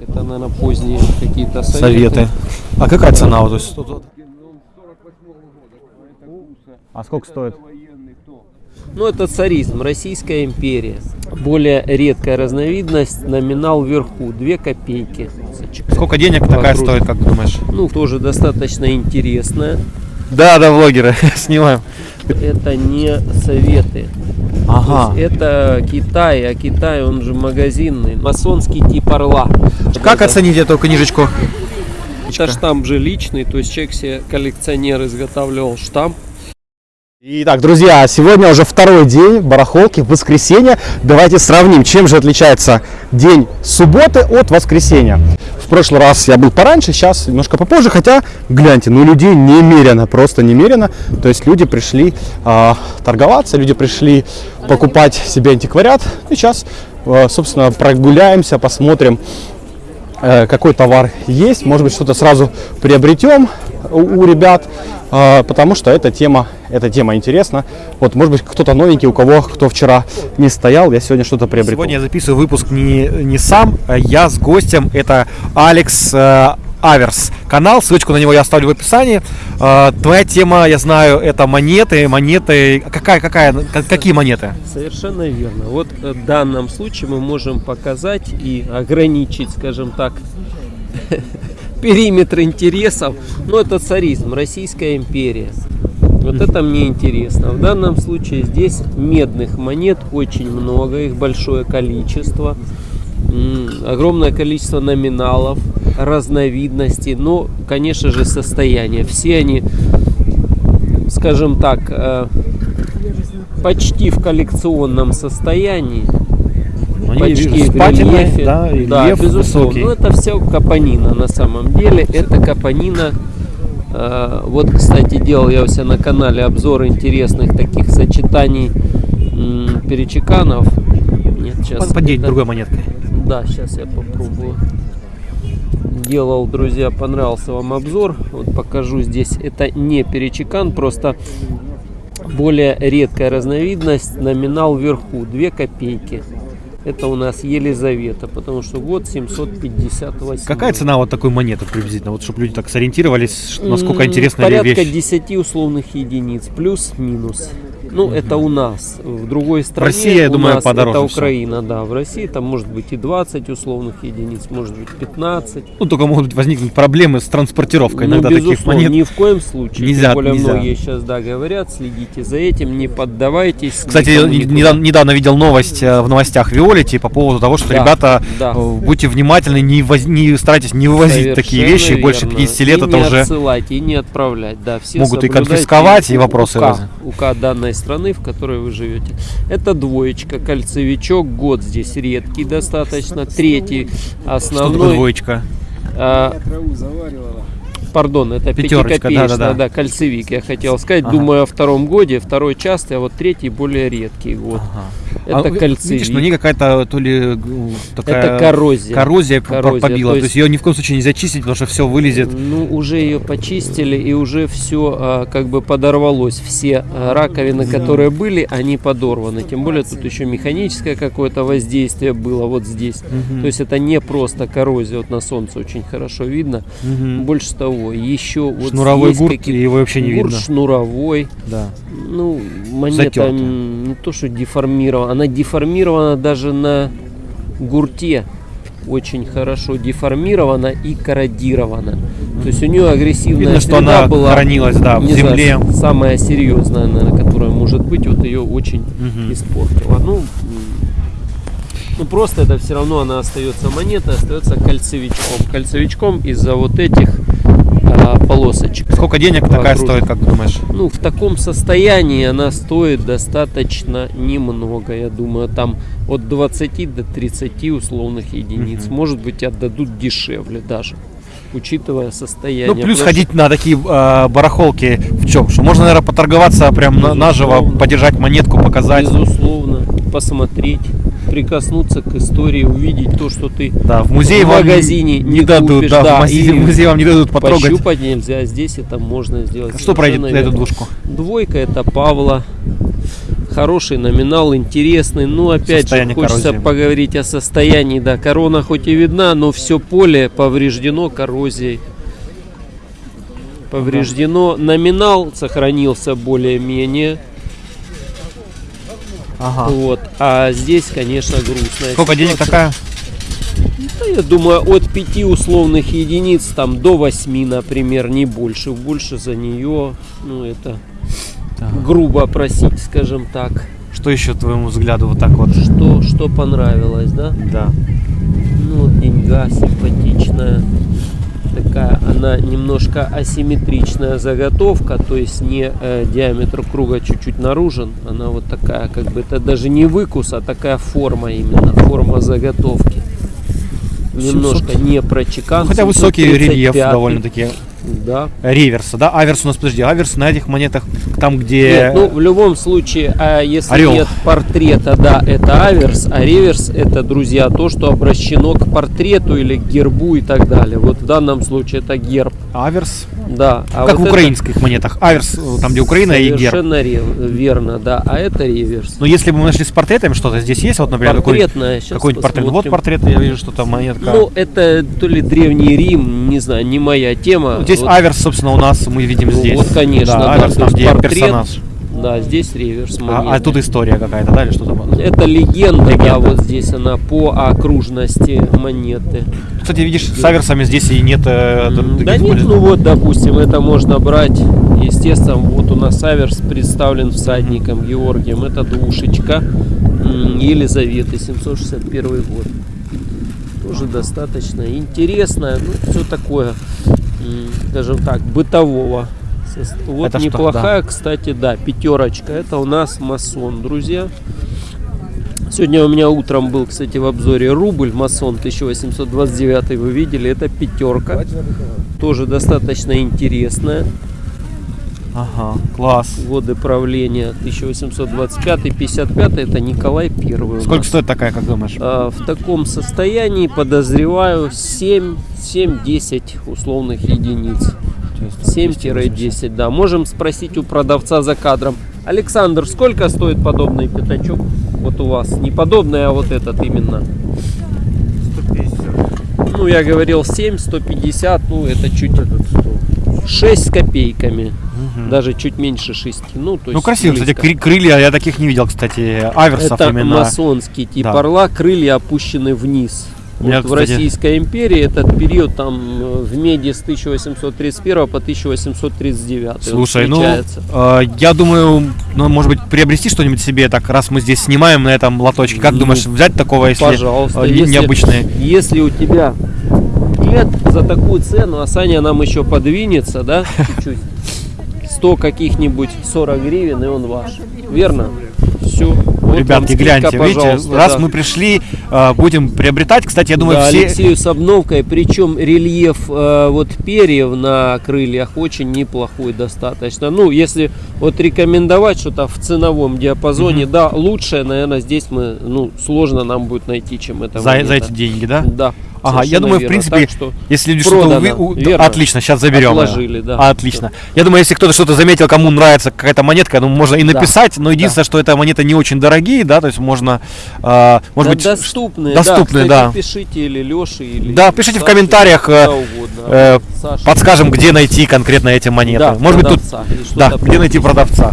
Это, наверное, поздние какие-то советы. Советы. А какая цена? Вот, вот? А сколько стоит? Ну, это царизм, Российская империя. Более редкая разновидность, номинал вверху, 2 копейки. Сколько денег такая Вокруг. стоит, как думаешь? Ну, тоже достаточно интересная. Да, да, блогеры, снимаем. Это не советы. Ага. То есть это Китай, а Китай, он же магазинный. Масонский тип орла. Как Это- оценить эту книжечку? Это штамп же личный, то есть человек себе, коллекционер, изготавливал штамп. Итак, друзья, сегодня уже второй день барахолки, воскресенье. Давайте сравним, чем же отличается день субботы от воскресенья. В прошлый раз я был пораньше, сейчас немножко попозже, хотя, гляньте, ну людей немерено, просто немерено. То есть люди пришли а, торговаться, люди пришли покупать себе антиквариат. И сейчас, а, собственно, прогуляемся, посмотрим, э, какой товар есть, может быть, что-то сразу приобретем у, у ребят, э, потому что эта тема, эта тема интересна. Вот, может быть, кто-то новенький, у кого, кто вчера не стоял, я сегодня что-то приобрету. Сегодня я записываю выпуск не, не сам, а я с гостем. Это Алекс э, Аверс канал, ссылочку на него я оставлю в описании. Э, твоя тема, я знаю, это монеты, монеты. Какая, какая, как- какие монеты? Совершенно верно. Вот э, в данном случае мы можем показать и ограничить, скажем так, периметр интересов. Ну, это царизм, Российская империя. Вот это мне интересно. В данном случае здесь медных монет очень много, их большое количество. Огромное количество номиналов, разновидностей, но, конечно же, состояние. Все они, скажем так, э, почти в коллекционном состоянии. Они, с патиной, рельефе. да, да, безусловно. высокий. Ну, это все капонина на самом деле. Это капонина. э, вот, кстати, делал я у себя на канале обзор интересных таких сочетаний м, перечеканов. Нет, сейчас. Поддеть другой монеткой. Да, сейчас я попробую. Делал, друзья, понравился вам обзор. Вот покажу здесь. Это не перечекан, просто более редкая разновидность. Номинал вверху 2 копейки. Это у нас Елизавета, потому что год 758. Какая цена вот такой монеты приблизительно? Вот чтобы люди так сориентировались, насколько интересная Порядка вещь. 10 условных единиц, плюс-минус. Ну, это у нас. В другой стране России, я думаю, подороже это всё. Украина, да. В России там может быть и 20 условных единиц, может быть 15. Ну, только могут возникнуть проблемы с транспортировкой Ну, иногда таких безусловно, монет. ни в коем случае. Нельзя, Тем более нельзя. многие сейчас, да, говорят, следите за этим, не поддавайтесь. Кстати, недавно, недавно видел новость э, в новостях Виолити по поводу того, что Да, ребята, да. э, будьте внимательны, не, воз- не старайтесь не вывозить такие Совершенно вещи, больше верно. 50 лет и это не уже... отсылать, и не отправлять, да. Все Могут и конфисковать, и вопросы УК, возникнут. УК данной страны, в которой вы живете. Это двоечка, кольцевичок, год здесь редкий достаточно. Третий Что такое основной. двоечка? а, Пардон, это Пятерочка, пятикопеечная, да-да-да. да, кольцевик, я хотел сказать. Ага. Думаю о втором годе, второй частый, а вот третий более редкий год. Ага. Это А, ви- кольцевик. Видишь, на ней какая-то то ли такая... Это коррозия. Коррозия, Коррозия, побила. то То есть- есть ее ни в коем случае нельзя чистить, потому что все вылезет. Ну, уже ее почистили и уже все как бы подорвалось. Все а, раковины, которые были, они подорваны. Тем более тут еще механическое какое-то воздействие было вот здесь. То есть это не просто коррозия. Вот на солнце очень хорошо видно. Мгм. Больше того, еще вот Шнуровой есть гурт, какие- его вообще не гурт видно. шнуровой. Да. Ну, монета Затертая. м, не то, что деформирована. Она деформирована даже на гурте. Очень хорошо деформирована и корродирована. То есть у нее агрессивная Видно, что она была. хранилась, да, в не знаю, земле. самая серьезная, наверное, которая может быть, вот ее очень Мгм. испортила. Ну, ну просто это все равно она остается монета, остается кольцевичком. Кольцевичком из-за вот этих полосочек. Сколько денег такая Вокруг. стоит, как думаешь? Ну, в таком состоянии она стоит достаточно немного, я думаю, там от 20 до 30 условных единиц. Мгм. Может быть, отдадут дешевле даже, учитывая состояние. Ну, плюс Потому что- ходить на такие э, барахолки в чем? Что можно, наверное, поторговаться прям на, наживо, подержать монетку, показать. Безусловно, посмотреть, прикоснуться к истории, увидеть то, что ты Да, в музее в вам магазине не не дадут, купишь, да, да, в, музее, в музее вам не дадут потрогать. пощупать нельзя, здесь это можно сделать. Что пройдет на эту двушку? Двойка это Павла. хороший номинал, интересный. Ну, опять Состояние же, хочется коррозии. поговорить о состоянии. Да, корона хоть и видна, но все поле повреждено коррозией. Повреждено. Номинал сохранился более-менее. Ага. Вот. А здесь, конечно, грустная Сколько денег ситуация. такая? Да, я думаю, от 5 условных единиц там до 8, например, не больше. Больше за нее, ну, это Так. грубо просить, скажем так. Что еще твоему взгляду вот так вот? Что, что понравилось, да? Да. Ну, вот деньга симпатичная. Такая, она немножко асимметричная заготовка, то есть не э, диаметр круга чуть-чуть наружен. Она вот такая, как бы это даже не выкус, а такая форма именно, форма заготовки. Немножко 700. не прочекан. Ну, хотя высокий 735. рельеф довольно-таки. Да. Реверса, да? Аверс у нас, подожди, аверс на этих монетах, там где... Нет, ну в любом случае, а если Орел. нет портрета, да, это аверс, а реверс это, друзья, то, что обращено к портрету или к гербу и так далее. Вот в данном случае это герб, Аверс. Да. А как вот в это украинских монетах. Аверс, э, там где Украина и герб. Совершенно верно, да. А это реверс. Но если бы мы нашли с портретами что-то, здесь есть, вот, например, какой- Портретная, щас какой-нибудь портрет. Вот портрет, я вижу, что там монетка. Ну, это то ли Древний Рим, не знаю, не моя тема. Вот здесь Вот, Аверс, собственно, у нас мы видим ну, здесь. вот, конечно, да, да, Аверс, там где портрет, персонаж. Да, здесь реверс А, монеты. а тут история какая-то, да, или что там? Это легенда, да, Легенда. вот здесь она по окружности монеты. Кстати, видишь, с аверсами здесь и нет... э, Да нет, ну вот, допустим, это можно брать, естественно, вот у нас аверс представлен всадником Георгием, это душечка м, Елизаветы, 761 год. Тоже достаточно интересная, ну, все такое, скажем так, бытового. Вот Это что, неплохая, кстати, да, пятерочка. Это у нас масон, друзья. Сегодня у меня утром был, кстати, в обзоре рубль масон 1829, вы видели, это пятерка. Тоже достаточно интересная. Ага, класс. Годы правления 1825-55, это Николай Первый. у Сколько стоит такая, как думаешь? А, в таком состоянии подозреваю 7 7-10 условных единиц. 7-10, да. Можем спросить у продавца за кадром. Александр, сколько стоит подобный пятачок? Вот у вас. Не подобный, а вот этот именно. 150. Ну, я говорил 7, 150, ну, это чуть... 6 с копейками. Даже чуть меньше 6. Ну, то есть Ну, красиво, кстати, близко. кры- крылья, я таких не видел, кстати, аверсов Это именно. масонский тип Да. орла, крылья опущены вниз. У меня, Вот в кстати- Российской империи этот период там э, в меди с 1831 по 1839. он Слушай, ну, э, я думаю, ну, может быть, приобрести что-нибудь себе, так, раз мы здесь снимаем на этом лоточке. Как Ну, думаешь, взять такого, если Пожалуйста, э, если- необычные? Если у тебя нет за такую цену, а Саня нам еще подвинется, да, чуть-чуть, 100 каких-нибудь 40 гривен, и он ваш. Верно? Все. Ребятки, гляньте, видите, раз мы пришли, э, будем приобретать. Кстати, я думаю, да, все... Алексею с обновкой, причем рельеф э, вот перьев на крыльях очень неплохой достаточно. Ну, если вот рекомендовать что-то в ценовом диапазоне, да, лучшее, наверное, здесь мы, ну, сложно нам будет найти, чем это За, за эти деньги, да? Да. Ага, я думаю, в верно. принципе, Так что Если люди что-то продано, уви- верно. Отлично, сейчас заберем. Отложили, да. Отлично. Я думаю, если кто-то что-то заметил, кому нравится какая-то монетка, ну, можно и Да. написать, но единственное, что это монеты не очень дорогие, да, то есть можно, э, может Да, быть, доступные, доступные, да. да. Кстати, пишите или Леше, или Да, пишите в Саше, комментариях, э, угодно. э, Саша. подскажем, где найти конкретно эти монеты. Да, может быть, тут, да, где найти продавца.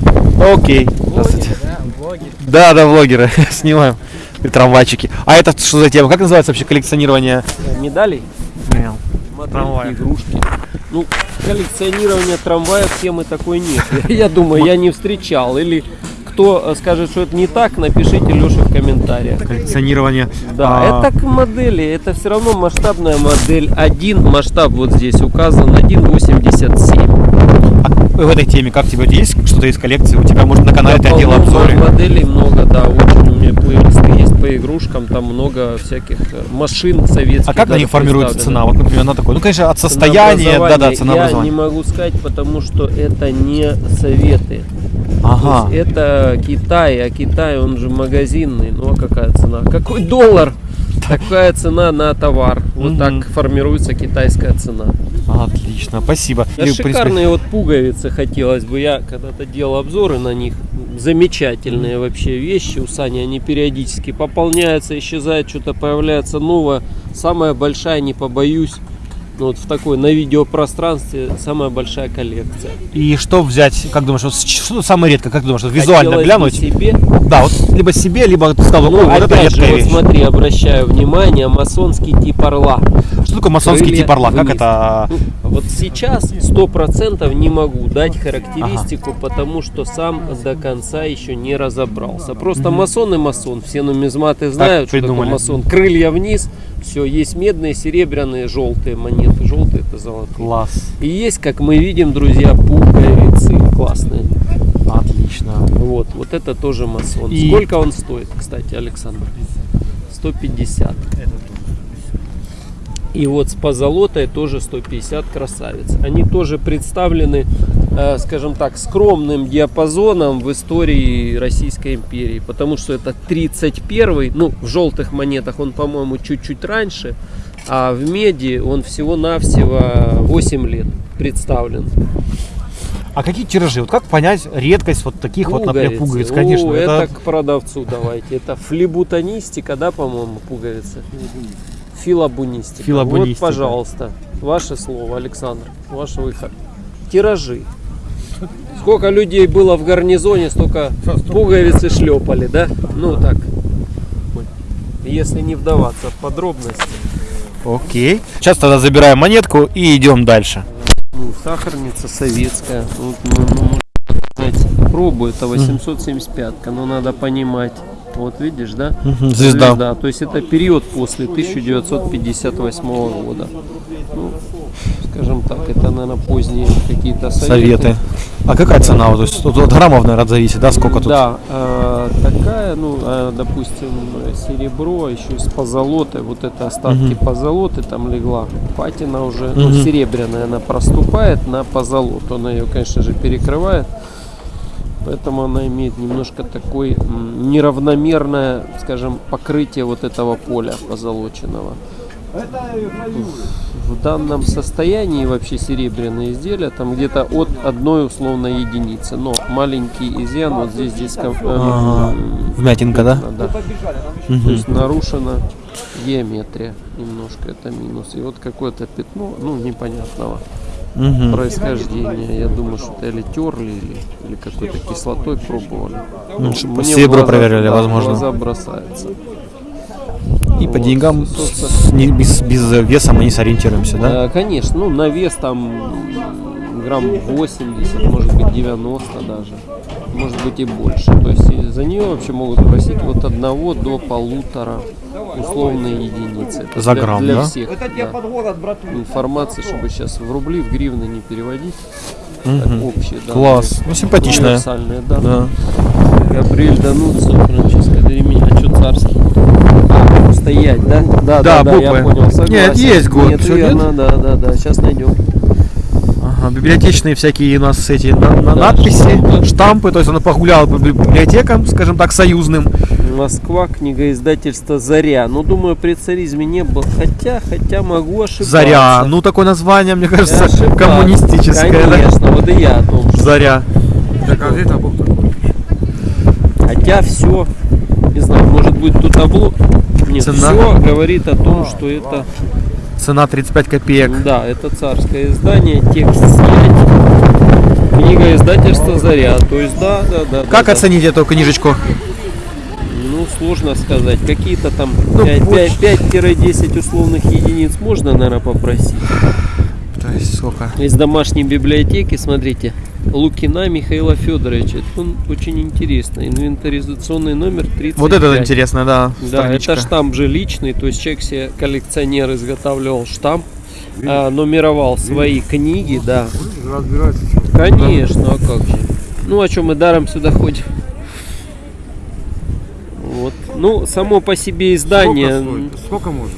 Окей. Здравствуйте. Да, да, блогеры, снимаем И трамвайчики. А это что за тема? Как называется вообще коллекционирование? Медалей? Модельки, Трамваев. игрушки. Ну, коллекционирование трамваев темы такой нет. Я думаю, я не встречал. Или кто э, скажет, что это не так, напишите Леше в комментариях. Коллекционирование. Да, а, это к модели, это все равно масштабная модель. Один масштаб вот здесь указан, 1.87. в этой теме, как тебе есть что-то из коллекции? У тебя, может, на канале ты делал обзоры? Моделей много, да, очень у меня плейлисты есть по игрушкам, там много всяких э, машин советских. А как на них формируется цена? Вот, например, на такой. Ну, конечно, от состояния, да-да, Ценообразование Я не могу сказать, потому что это не советы. Ага. То есть это Китай, а Китай, он же магазинный. Ну а какая цена? Какой доллар? Такая цена на товар. Вот так формируется китайская цена. Отлично, спасибо. Да шикарные вот пуговицы хотелось бы. Я когда-то делал обзоры на них. Замечательные вообще вещи у Сани. Они периодически пополняются, исчезают, что-то появляется новое. Самая большая, не побоюсь, вот в такой на видеопространстве самая большая коллекция. И что взять, как думаешь, вот что самое редко, как думаешь, вот визуально Хотелось глянуть? себе. Да, вот либо себе, либо ты сказал, Ну, «Ой, вот это же, вот смотри, обращаю внимание, масонский тип орла. Что такое масонский крылья тип орла? Как вниз. это? Ну, вот сейчас сто процентов не могу дать характеристику, потому что сам до конца еще не разобрался. Просто масон и масон. Все нумизматы знают, что такое масон. Крылья вниз, все, есть медные, серебряные, желтые монеты. Желтые это золотые. Класс. И есть, как мы видим, друзья, пуговицы классные. Отлично. Вот, вот это тоже масон. И- Сколько он стоит, кстати, Александр? 150. И вот с позолотой тоже 150 красавиц. Они тоже представлены, э, скажем так, скромным диапазоном в истории Российской империи. Потому что это 31 ну, в желтых монетах он, по-моему, чуть-чуть раньше, а в меди он всего-навсего 8 лет представлен. А какие тиражи? Вот как понять редкость вот таких вот, например, пуговиц? О, Конечно, это... это, к продавцу давайте. Это флебутонистика, да, по-моему, пуговицы? Филобунистика. Филобунистика. Вот, пожалуйста, ваше слово, Александр, ваш выход. Тиражи. Сколько людей было в гарнизоне, столько пуговицы шлепали, да? Ну так. Если не вдаваться в подробности. Окей. Сейчас тогда забираем монетку и идем дальше. Ну, сахарница советская. Вот, ну, ну, можно сказать, пробу это 875 но надо понимать. Вот видишь, да? Звезда. То есть это период после 1958 года. Ну, скажем так, это, наверное, поздние какие-то советы. Советы. А какая цена? Вот, то есть от, от граммов, наверное, зависит, да, сколько тут? Да, э, такая, ну, э, допустим, серебро, еще с позолотой, вот это остатки позолоты там легла. Патина уже, ну, Мгм. серебряная, она проступает на позолоту. Она ее, конечно же, перекрывает. Поэтому она имеет немножко такое неравномерное, скажем, покрытие вот этого поля позолоченного. В данном состоянии вообще серебряные изделия там где-то от одной условной единицы. Но маленький изъян вот здесь, здесь э, Вмятинка, да? да. Мгм. То есть нарушена геометрия немножко, это минус. И вот какое-то пятно, ну, непонятного Мгм. происхождения. Я думаю, что это или терли, или, или какой-то кислотой пробовали. Ну, чтоб мне серебро глаза- проверяли, да, возможно. глаза бросается. И по Вот, деньгам собственно. с- не- без, без веса мы не сориентируемся, да? Э, Конечно, ну на вес там грамм 80, может быть 90 даже, может быть и больше. То есть за нее вообще могут просить от одного до полутора условные единицы. Это За для- грамм, для да? всех. да. Информация, чтобы сейчас в рубли, в гривны не переводить. Мгм. Так, общие, да. Класс. Ну, симпатичная. Универсальные, да. Да. Габриэль Дануццо, Франческо Деремини. А что царский? А, стоять, да? Да, Да, да, я буквы. понял, согласен. Нет, есть год, Нет, верно, да, да, да. Сейчас найдем. Библиотечные всякие у нас эти на- на- Да, надписи, штампы. штампы. То есть он погулял по библи- библиотекам, скажем так, союзным. Москва, книга издательства «Заря». Ну, думаю, при царизме не было. Хотя, хотя могу ошибаться. Заря. Ну, такое название, мне кажется, коммунистическое. да? Конечно, вот и я о том, что Заря. Хотя все, не знаю, может быть тут табло. Нет, Цена? все говорит о том, что это, Цена 35 копеек. да, это царское издание, текст снять. Книга издательства «Заря». То есть, да, да, да. Как да, да. оценить эту книжечку? Ну, сложно сказать. Какие-то там Ну, 5 больше. 5-10 условных единиц можно, наверное, попросить. То есть сколько? Из домашней библиотеки, смотрите, Лукина Михаила Федоровича. Он очень интересный. Инвентаризационный номер 35. Вот это интересно, да. Да, страничка. это штамп же личный, то есть человек себе коллекционер изготавливал штамп, а, нумеровал свои книги, да. Конечно, а как же. Ну, о чем мы даром сюда ходим. Вот. Ну, само по себе издание. Сколько можно?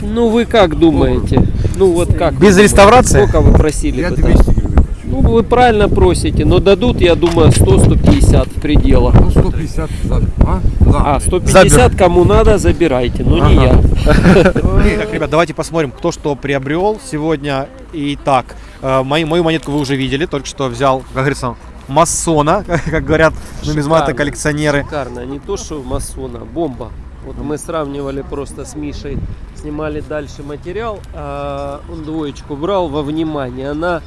Ну, вы как думаете? Ну, вот как? Без реставрации? Сколько вы просили Я бы 200 там? гривен. Ну, вы правильно просите, но дадут, я думаю, 100-150 в пределах. Ну, 150 за, а? За. А, 150 кому надо, забирайте, но не я. Так, ребят, давайте посмотрим, кто что приобрел сегодня. Итак, э, мою, мою монетку вы уже видели, только что взял, как говорится, масона, как говорят нумизматы Шикарно. коллекционеры. Шикарно, не то что масона, бомба. Вот мы сравнивали просто с Мишей, снимали дальше материал, а он двоечку брал во внимание. Она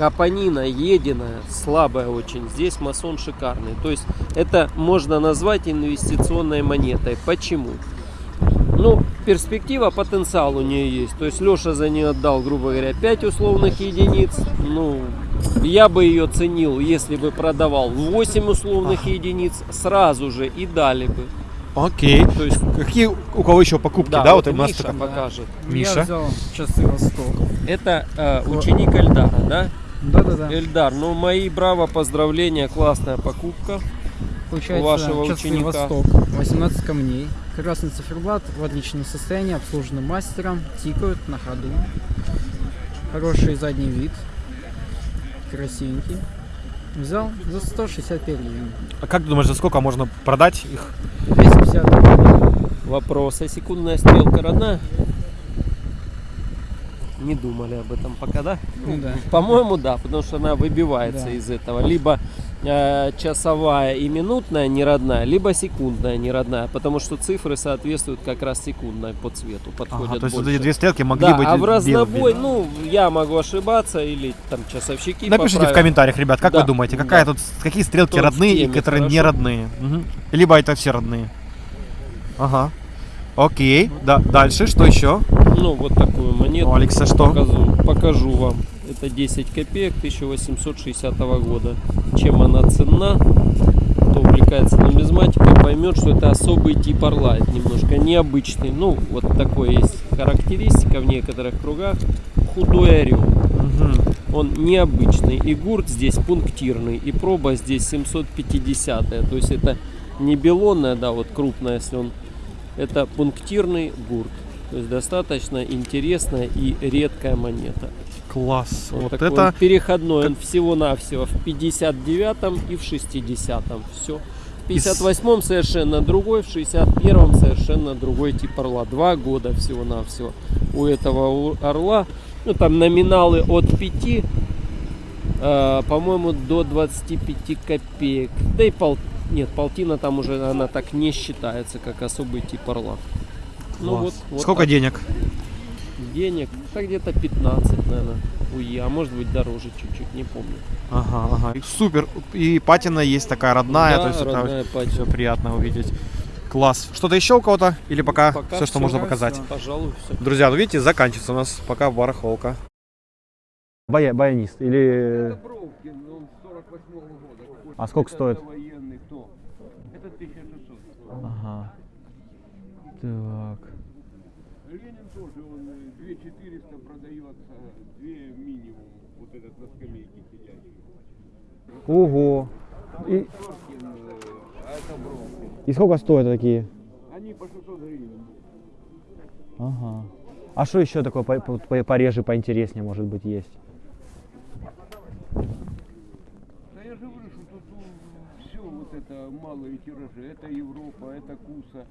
капонина, единая, слабая очень. Здесь масон шикарный. То есть это можно назвать инвестиционной монетой. Почему? Ну, перспектива, потенциал у нее есть. То есть Леша за нее отдал, грубо говоря, 5 условных единиц. Ну, я бы ее ценил, если бы продавал 8 условных единиц сразу же и дали бы. Окей. То есть, Какие у кого еще покупки, да? вот у нас Миша только- покажет. Миша? Я взял часы Восток. Это э, ученик Эльдара, да? Да-да-да. Эльдар, ну мои браво, поздравления, классная покупка. Получается, вашего часы ученика. Восток. 18 камней. Красный циферблат в отличном состоянии, обслужены мастером, тикают на ходу. Хороший задний вид. Красивенький. Взял за 165 гривен. А как ты думаешь, за сколько можно продать их? 250 Вопрос, а секундная стрелка родная? Не думали об этом пока, да? Ну да. По-моему, да, потому что она выбивается Да. из этого. Либо э, часовая и минутная не родная, либо секундная не родная, потому что цифры соответствуют как раз секундной по цвету, подходят Ага, то есть вот эти две стрелки могли да, быть а в разнобой, ну, я могу ошибаться, или там часовщики Напишите в поправят. комментариях, ребят, как Да, вы думаете, какая да. тут, какие стрелки Кто в родные и которые не родные? Мгм. Либо это все родные. Ага. Окей. Да, дальше, что еще? Ну, вот такую монету. У Алекса что? Покажу, покажу вам. Это 10 копеек 1860 года. Чем она ценна, кто увлекается нумизматикой, поймет, что это особый тип орла. Это немножко необычный. Ну, вот такой есть характеристика в некоторых кругах. Худой орел. Мгм. Он необычный. И гурт здесь пунктирный. И проба здесь 750. То есть это не белонная, да, вот крупная, если он... Это пунктирный гурт. То есть достаточно интересная и редкая монета. Класс. Вот, Вот, это переходной. Он всего-навсего в 59-м и в 60-м. Все. В 58-м совершенно другой, в 61-м совершенно другой тип орла. Два года всего-навсего у этого орла. Ну, там номиналы от 5, э, по-моему, до 25 копеек. Да и пол... Нет, полтина там уже она так не считается, как особый тип орла. Ну вот, вот Сколько так. денег? денег? Да где-то 15, наверное, УЕ, а может быть дороже чуть-чуть, не помню. Ага, ага. Супер. И патина есть такая родная, Да, то есть родная это патина. все приятно увидеть. Класс. Что-то еще у кого-то? Или пока, Пока все, что всё. можно Пока показать? всё. Пожалуй, все. Друзья, ну видите, заканчивается у нас пока барахолка. Бая, баянист или... А сколько стоит? Это 1600. Ага. Так. Тоже, он э, 2400 продается, 2 минимум, вот этот на скамейке сидящий. Ого. И, э, а и сколько стоят такие? Они по 600 гривен. Ага. А что еще такое по- по- пореже, поинтереснее, может быть, есть? Да я же говорю, что тут все вот это малые тиражи, это Европа, это Куса.